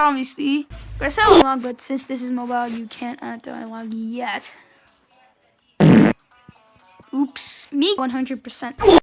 Obviously, press L log, but since this is mobile, you can't add the log yet. Oops, me 100%.